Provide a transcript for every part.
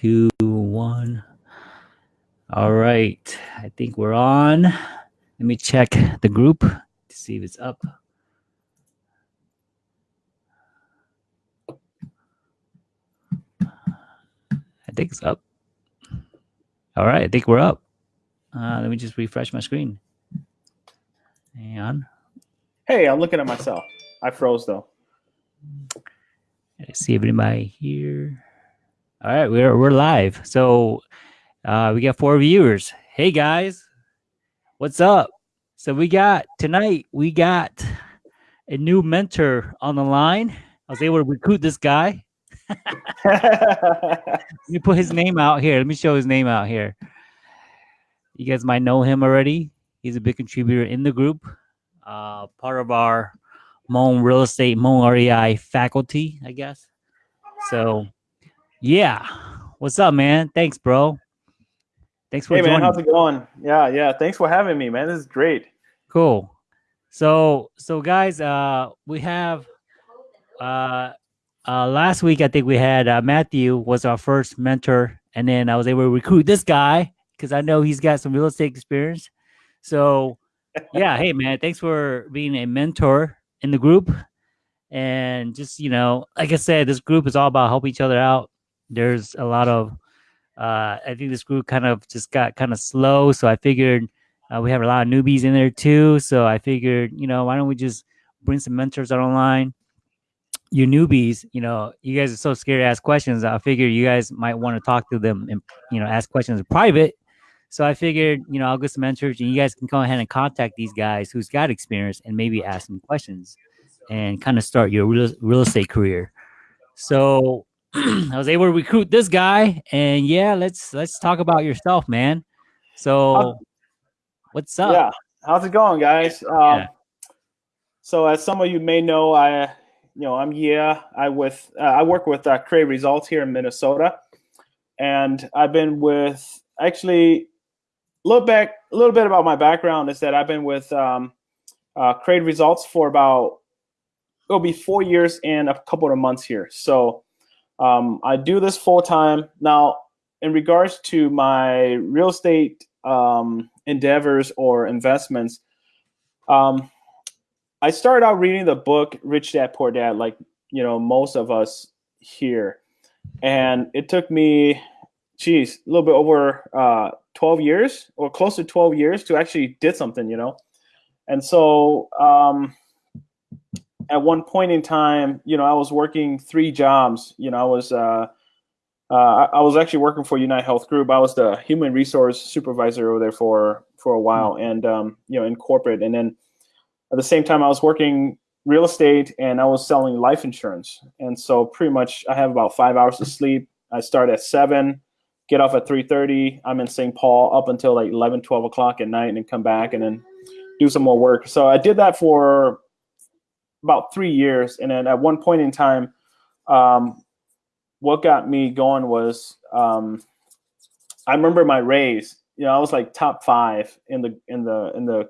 two, one. All right. I think we're on. Let me check the group to see if it's up. I think it's up. All right. I think we're up. Uh, let me just refresh my screen. Hang on. Hey, I'm looking at myself. I froze though. Let's see if anybody here. All right, we're we're live. So uh, we got four viewers. Hey guys, what's up? So we got tonight. We got a new mentor on the line. I was able to recruit this guy. Let me put his name out here. Let me show his name out here. You guys might know him already. He's a big contributor in the group, uh, part of our Hmong Real Estate, Hmong REI faculty, I guess. So, yeah. What's up, man? Thanks, bro. Thanks for hey man, how's it going? Yeah, yeah. Thanks for having me, man. This is great. Cool. So, so guys, uh, we have uh, uh, last week I think we had uh, Matthew was our first mentor, and then I was able to recruit this guy because I know he's got some real estate experience. So, yeah, hey man, thanks for being a mentor in the group, and just you know, like I said, this group is all about helping each other out. There's a lot of, uh, I think this group kind of just got kind of slow, so I figured uh, we have a lot of newbies in there too. So I figured, you know, why don't we just bring some mentors online? You newbies, you know, you guys are so scared to ask questions. I figured you guys might want to talk to them and you know ask questions in private. So I figured, you know, I'll get some mentors and you guys can go ahead and contact these guys who's got experience and maybe ask some questions and kind of start your real, real estate career. So I was able to recruit this guy and yeah, let's let's talk about yourself, man. So what's up? Yeah. How's it going, guys? Um, Yeah. So, as some of you may know, I, you know, I'm yeah, I with uh, I work with uh, Create Results here in Minnesota, and I've been with actually a little back a little bit about my background is that I've been with um, uh, Create Results for about it'll be four years and a couple of months here. So um, I do this full time now. In regards to my real estate um, endeavors or investments, um, I started out reading the book Rich Dad Poor Dad, like you know most of us here, and it took me, geez, a little bit over uh, 12 years or close to 12 years to actually did something, you know, and so um, at one point in time, you know, I was working three jobs. You know, I was uh, uh, I was actually working for United Health Group. I was the human resource supervisor over there for for a while, and um, you know, in corporate. And then at the same time, I was working real estate and I was selling life insurance. And so pretty much, I have about five hours of sleep. I start at seven, get off at three thirty. I'm in St. Paul up until like 11, 12 o'clock at night, and then come back and then do some more work. So I did that for about three years, and then at one point in time, um, what got me going was um, I remember my raise. You know, I was like top five in the in the in the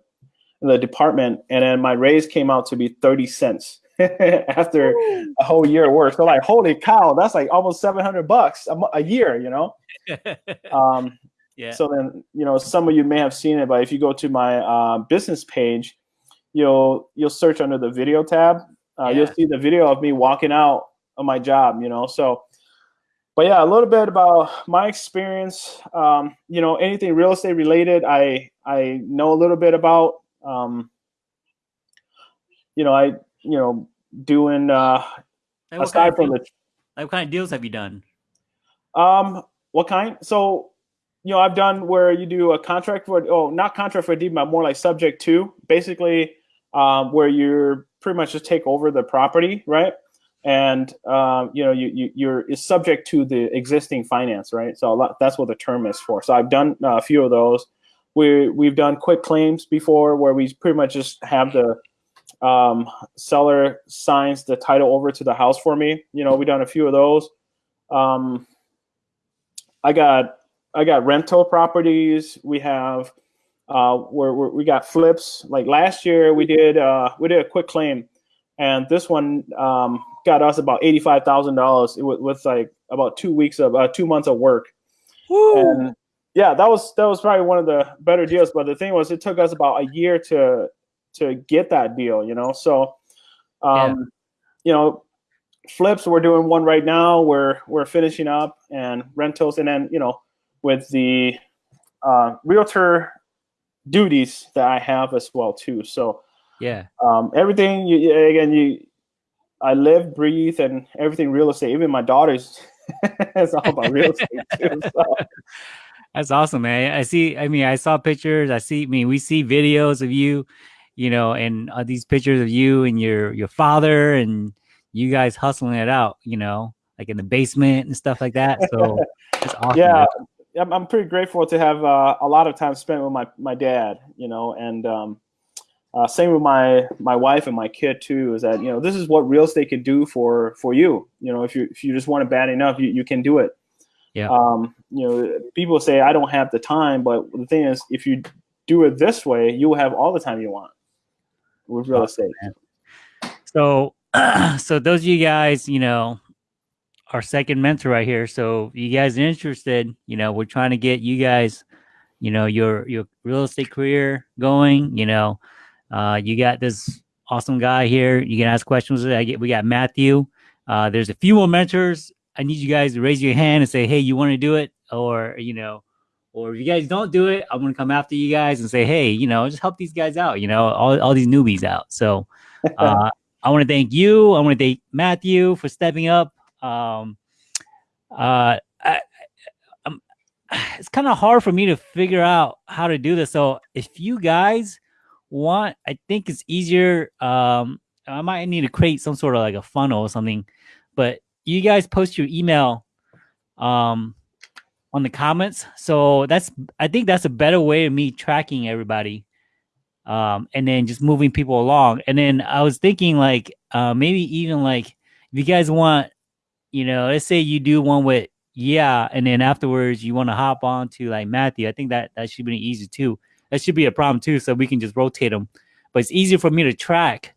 in the department, and then my raise came out to be thirty cents after a whole year of work. So like, holy cow, that's like almost seven hundred bucks a, a year. You know. Um, yeah. so then, you know, some of you may have seen it, but if you go to my uh, business page, you'll you'll search under the video tab. Uh, You'll see the video of me walking out of my job. You know, so. But yeah, a little bit about my experience. Um, you know, anything real estate related, I I know a little bit about. Um, you know, I you know doing uh, Like, aside from deal- the what kind of deals have you done? Um, what kind? So, you know, I've done where you do a contract for oh, not contract for a deed, but more like subject to, basically, um, where you're pretty much just take over the property, right? And um, you know, you, you you're is subject to the existing finance, right? So lot, that's what the term is for. So I've done uh, a few of those. We we've done quick claims before, where we pretty much just have the um, seller signs the title over to the house for me. You know, we've done a few of those. Um, I got I got rental properties. We have uh, where, where we got flips. Like last year, we did uh, we did a quick claim and this one um, got us about eighty five thousand dollars with, with like about two weeks of uh, two months of work. And yeah, that was that was probably one of the better deals. But the thing was, it took us about a year to to get that deal. You know, so um, you know, flips we're doing one right now. We're we're finishing up and rentals, and then you know, with the uh, realtor duties that I have as well too. So yeah, um, everything you again you I live, breathe, and everything real estate. Even my daughters, it's all about real estate too. So. that's awesome, man. I see. I mean, I saw pictures. I see. I mean, we see videos of you, you know, and uh, these pictures of you and your your father and you guys hustling it out. You know, like in the basement and stuff like that. So it's awesome. yeah, man. I'm, I'm pretty grateful to have uh, a lot of time spent with my, my dad, you know, and um, uh, same with my my wife and my kid too. Is that you know this is what real estate can do for for you. You know, if you if you just want it bad enough, you, you can do it. Yeah. Um, you know, people say I don't have the time, but the thing is, if you do it this way, you will have all the time you want with real estate. So, so those of you guys, you know, our second mentor right here. So, you guys are interested, you know, we're trying to get you guys, you know, your your real estate career going. You know, uh, you got this awesome guy here. You can ask questions. I get. We got Matthew. Uh, there's a few more mentors. I need you guys to raise your hand and say, "Hey, you want to do it?" Or you know, or if you guys don't do it, I'm gonna come after you guys and say, "Hey, you know, just help these guys out. You know, all all these newbies out." So. Uh, I want to thank you. I want to thank Matthew for stepping up. Um, uh, I, I'm, it's kind of hard for me to figure out how to do this. So if you guys want, I think it's easier. Um, I might need to create some sort of like a funnel or something, but you guys post your email, um, on the comments. So that's, I think that's a better way of me tracking everybody um, and then just moving people along. And then I was thinking like uh, maybe even like if you guys want, you know, let's say you do one with yeah, and then afterwards you want to hop on to like Matthew. I think that that should be easy too. That should be a problem too, so we can just rotate them. But it's easier for me to track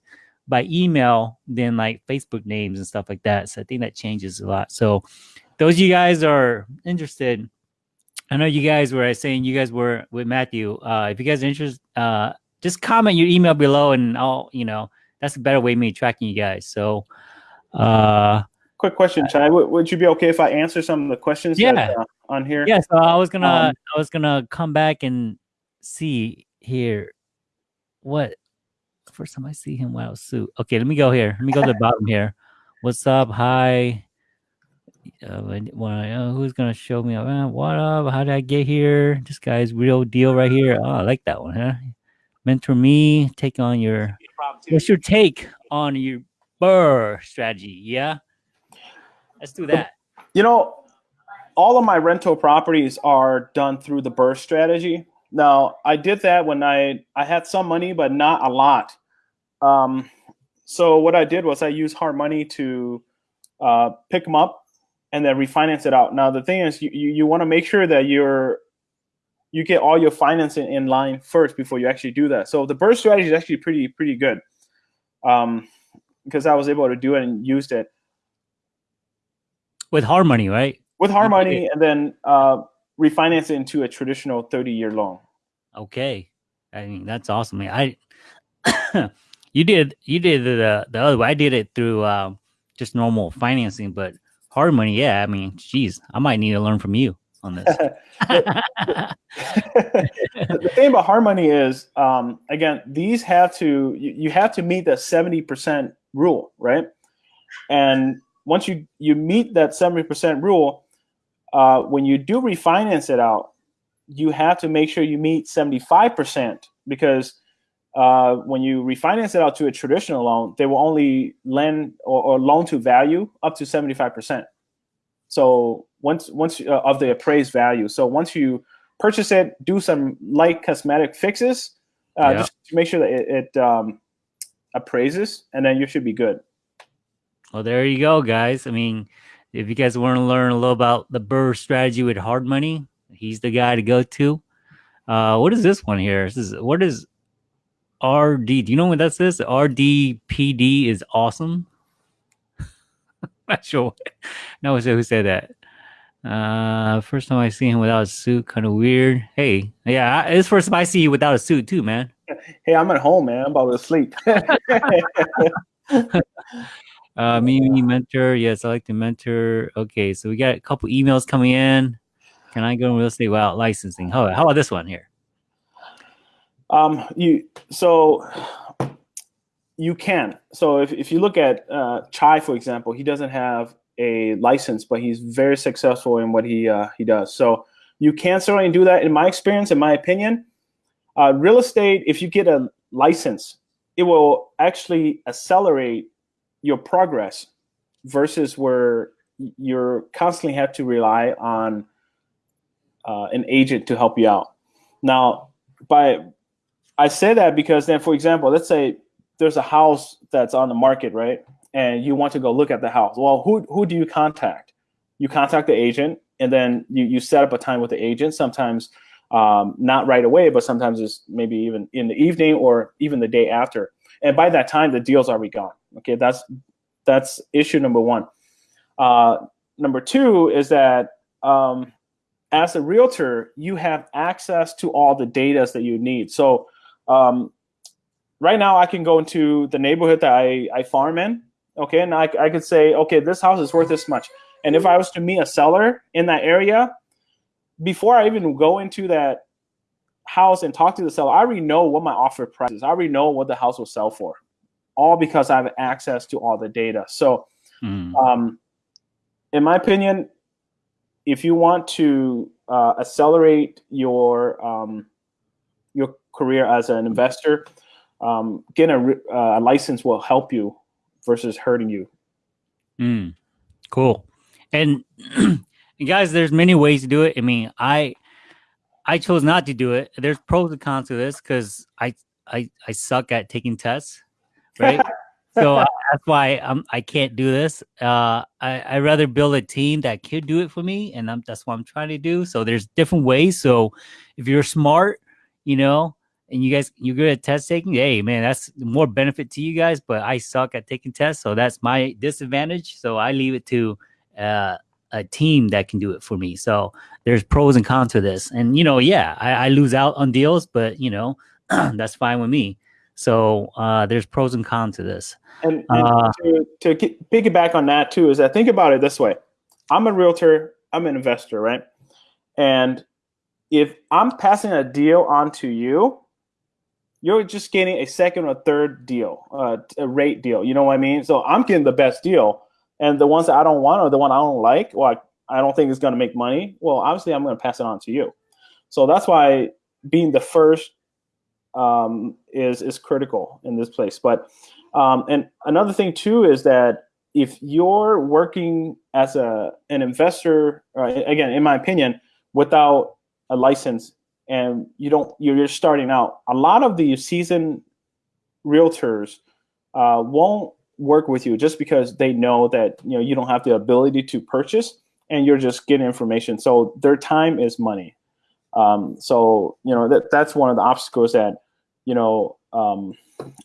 by email than like Facebook names and stuff like that. So I think that changes a lot. So those of you guys are interested. I know you guys were saying you guys were with Matthew. Uh, if you guys are interested, uh, just comment your email below and I'll, you know, that's a better way of me tracking you guys. So, uh, Quick question, Chai. Would, would you be okay if I answer some of the questions Yeah. that, uh, on here? yeah, so I was gonna, Um, I was gonna come back and see here what first time I see him without suit. Okay, let me go here. Let me go to the bottom here. What's up? Hi. Uh, when- when- uh, who's gonna show me? Uh, what up? How did I get here? This guy's real deal right here. Oh, I like that one, huh? Mentor me. Take on your. What's your take on your BRRRR strategy? Yeah, let's do that. You know, all of my rental properties are done through the BRRRR strategy. Now, I did that when I I had some money, but not a lot. Um, so what I did was I used hard money to uh, pick them up and then refinance it out. Now, the thing is, you you, you want to make sure that you're you get all your financing in line first before you actually do that. So the BRRRR strategy is actually pretty pretty good um, because I was able to do it and used it. With hard money, right? with hard You money and then uh, refinance it into a traditional 30 year loan. Okay. I mean, that's awesome. I you did you did the the other way. I did it through um, just normal financing, but hard money, yeah. I mean, geez, I might need to learn from you on this. the thing about hard money is, um, again, these have to you, you have to meet the 70% rule, right? And once you you meet that 70% rule, uh, when you do refinance it out, you have to make sure you meet 75% because uh, when you refinance it out to a traditional loan, they will only lend or, or loan to value up to 75%. So once once uh, of the appraised value. So once you purchase it, do some light cosmetic fixes, uh, Yeah. just to make sure that it, it um, appraises, and then you should be good. Well, there you go, guys. I mean, if you guys want to learn a little about the BRRRR strategy with hard money, he's the guy to go to. Uh, what is this one here? This is what is RD. Do you know what that says? RDPD is awesome. Not sure. No one who said that. Uh, first time I see him without a suit, kind of weird. Hey, yeah, it's first time I see you without a suit too, man. Hey, I'm at home, man. I'm about to sleep. uh, me, me, mentor. Yes, I like to mentor. Okay, so we got a couple emails coming in. Can I go in real estate without licensing? How, how about this one here? Um, you so you can. So if, if you look at uh, Chai, for example, he doesn't have a license, but he's very successful in what he uh, he does. So you can certainly do that. In my experience, in my opinion, uh, real estate, if you get a license, it will actually accelerate your progress versus where you're constantly have to rely on uh, an agent to help you out. Now, by I say that because then, for example, let's say there's a house that's on the market, right? And you want to go look at the house. Well, who who do you contact? You contact the agent, and then you you set up a time with the agent. Sometimes um, not right away, but sometimes it's maybe even in the evening or even the day after. And by that time, the deal's already gone. Okay, that's that's issue number one. Uh, number two is that um, as a realtor, you have access to all the data that you need. So um, right now, I can go into the neighborhood that I, I farm in, okay, and I, I could say, okay, this house is worth this much. And if I was to meet a seller in that area, before I even go into that house and talk to the seller, I already know what my offer price is. I already know what the house will sell for, all because I have access to all the data. So, mm. um, in my opinion, if you want to uh, accelerate your um, your career as an investor, um, getting a, uh, a, license will help you versus hurting you. Mm, cool. And, and guys, there's many ways to do it. I mean, I I chose not to do it. There's pros and cons to this because I I I suck at taking tests, right? so uh, that's why I'm I can't do this. Uh, I I rather build a team that could do it for me, and I'm, that's what I'm trying to do. So there's different ways. So if you're smart, you know, and you guys you're good at test taking, hey man, that's more benefit to you guys. But I suck at taking tests, so that's my disadvantage. So I leave it to uh, a team that can do it for me. So there's pros and cons to this, and you know, yeah, I, I lose out on deals, but you know, that's fine with me. So uh, there's pros and cons to this. And, and uh, to, to piggyback on that too is that think about it this way: I'm a realtor, I'm an investor, right? And if I'm passing a deal on to you, you're just getting a second or third deal, uh, a rate deal. You know what I mean? So I'm getting the best deal, and the ones that I don't want or the one I don't like, or I, I don't think it's going to make money, well, obviously I'm going to pass it on to you. So that's why being the first um, is is critical in this place. But um, and another thing too is that if you're working as a an investor, uh, again, in my opinion, without a license and you don't you're just starting out, a lot of the seasoned realtors uh, won't work with you just because they know that you know you don't have the ability to purchase and you're just getting information. So their time is money. Um, so you know that that's one of the obstacles that you know um,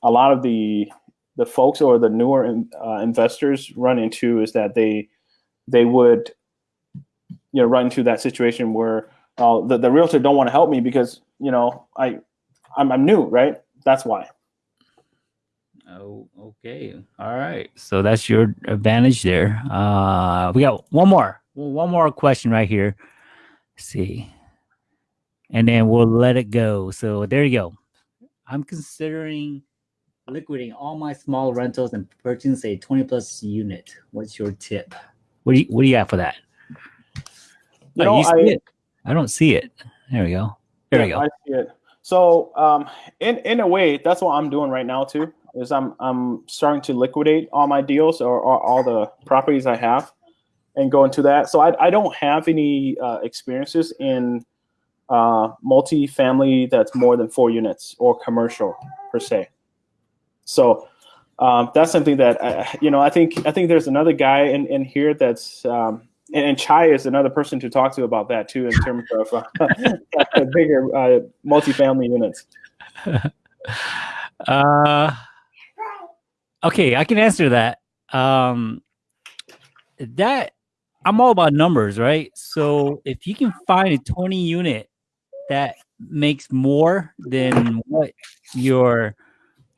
a lot of the the folks or the newer in, uh, investors run into is that they they would you know run into that situation where uh, the, the realtor don't want to help me because you know I I'm, I'm new right? That's why. Oh okay. All right. So that's your advantage there. Uh we got one more one more question right here Let's see and then we'll let it go so there you go I'm considering liquidating all my small rentals and purchasing a 20 plus unit. What's your tip? What do you what do you have for that? You oh, know, I, I, don't see it. There we go. There yeah, we go. I see it. So um, in in a way, that's what I'm doing right now too. Is I'm I'm starting to liquidate all my deals or, or all the properties I have, and go into that. So I I don't have any uh, experiences in uh, multi-family that's more than four units or commercial per se. So um, that's something that I, you know I think I think there's another guy in, in here that's um, and, and, Chai is another person to talk to about that too in terms of uh, bigger uh, multi-family units. Uh, okay, I can answer that. Um, that I'm all about numbers, right? So if you can find a 20 unit that makes more than what your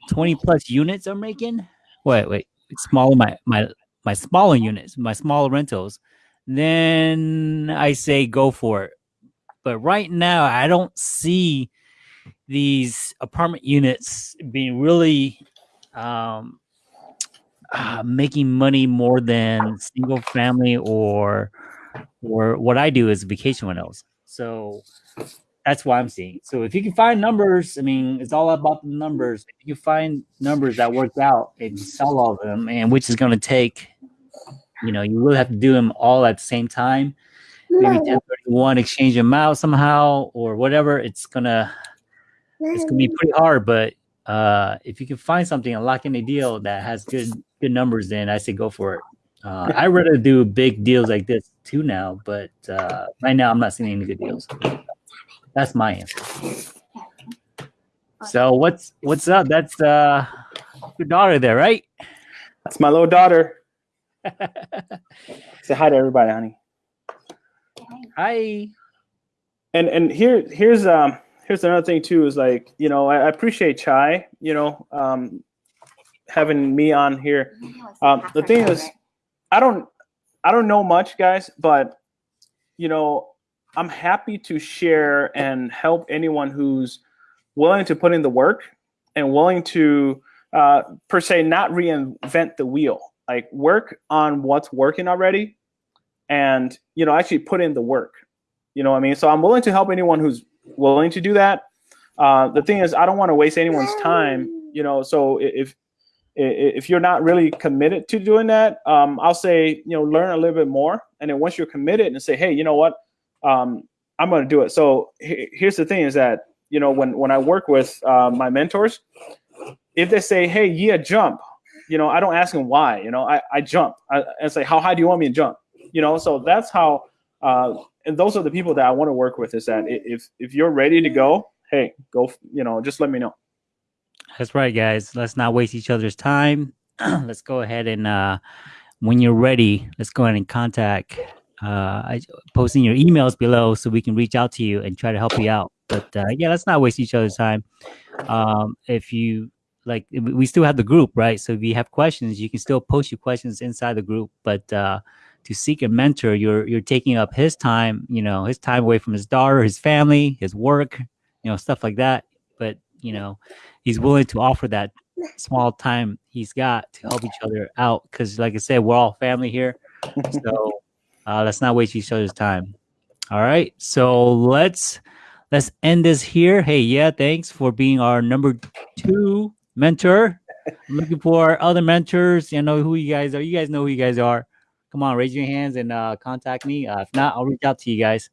20 plus units are making, wait, wait, smaller my my my smaller units, my smaller rentals, then I say go for it. But right now, I don't see these apartment units being really um, uh, making money more than single family or or what I do is vacation rentals. So that's why I'm seeing. So if you can find numbers, I mean, it's all about the numbers. If you find numbers that work out and sell all of them, and which is going to take, you know, you really have to do them all at the same time. Maybe 1031 exchange them out somehow or whatever. It's gonna it's gonna be pretty hard, but uh, if you can find something and lock in a deal that has good good numbers, then I say go for it. Uh, I rather do big deals like this too now, but uh, right now I'm not seeing any good deals. That's my answer. So what's what's up? That's uh your daughter there, right? That's my little daughter. Say hi to everybody, honey. Hi. And and here here's um here's another thing too is like you know I, I appreciate Chai you know um having me on here. Um, the thing is, I don't I don't know much, guys, but you know I'm happy to share and help anyone who's willing to put in the work and willing to uh, per se not reinvent the wheel. Like work on what's working already and you know actually put in the work. You know what i mean? So i'm willing to help anyone who's willing to do that. Uh, the thing is i don't want to waste anyone's time you know? So if if you're not really committed to doing that um, i'll say you know learn a little bit more. And then once you're committed and say hey you know what? Um, i'm going to do it. So here's the thing is that you know when when i work with uh, my mentors if they say hey yeah jump you know i don't ask them why you know i, I jump. I, and say how high do you want me to jump? You know so that's how uh, and those are the people that i want to work with is that if if you're ready to go hey go you know just let me know that's right guys. Let's not waste each other's time. Let's go ahead and uh when you're ready let's go ahead and contact uh posting your emails below so we can reach out to you and try to help you out. But uh, yeah let's not waste each other's time. Um if you like we still have the group right? So if you have questions you can still post your questions inside the group. But uh to seek a mentor you're you're taking up his time you know his time away from his daughter his family his work you know stuff like that you know he's willing to offer that small time he's got to help each other out because like i said we're all family here so uh, let's not waste each other's time. All right so let's let's end this here. Hey yeah thanks for being our number two mentor. I'm looking for other mentors. You know who you guys are. You guys know who you guys are. Come on raise your hands and uh, contact me. Uh, if not i'll reach out to you guys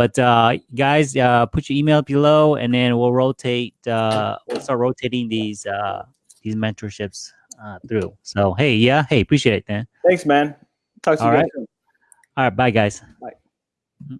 but uh, guys uh, put your email below and then we'll rotate uh, we'll start rotating these uh, these mentorships uh, through. So hey yeah hey appreciate it man thanks man. Talk to all you right. all right bye guys. Bye